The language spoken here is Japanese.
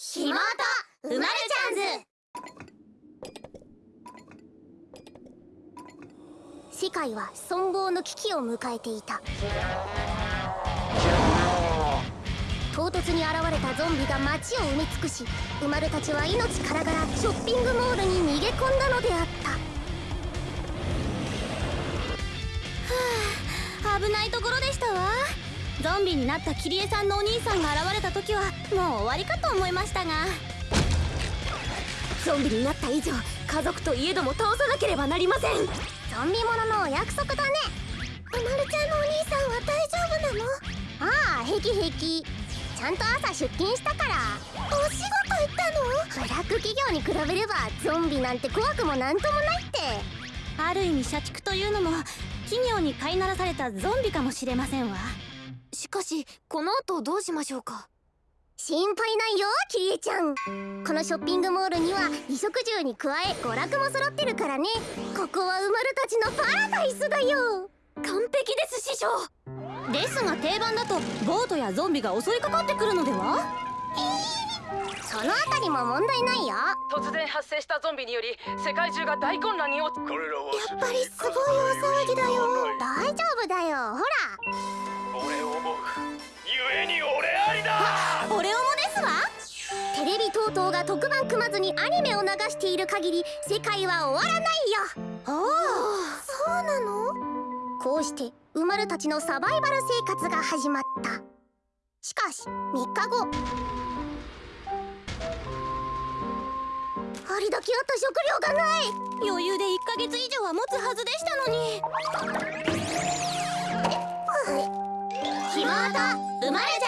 ひもとうまるちゃんズ世界は存亡の危機を迎えていた。唐突に現れたゾンビが街を埋め尽くし生まれたちは命からがらショッピングモールに逃げ込んだのであった。はあ危ないところでしたわ。ゾンビになったキリエさんのお兄さんが現れた時はもう終わりかと思いましたが。ゾンビになった以上家族といえども倒さなければなりません。ゾンビもののお約束だね。うまるちゃんのお兄さんは大丈夫なのああ平気平気。ちゃんと朝出勤したから。お仕事行ったの？ブラック企業に比べればゾンビなんて怖くもなんともないって。ある意味社畜というのも企業に飼いならされたゾンビかもしれませんわしかしこの後どうしましょうか？心配ないよキリエちゃん。このショッピングモールには衣食住に加え娯楽も揃ってるからね。ここは生まれたちのパラダイスだよ。完璧です師匠ですが定番だとボートやゾンビが襲いかかってくるのでは？そのあたりも問題ないよ。突然発生したゾンビにより世界中が大混乱に陥彼らはやっぱりすごい大テレビ等々が特番組まずにアニメを流している限り世界は終わらないよ。おおそうなの？こうして生まれたちのサバイバル生活が始まった。しかし3日後。ありだけあった食料がない。余裕で1ヶ月以上は持つはずでしたのに。ひもと生まれち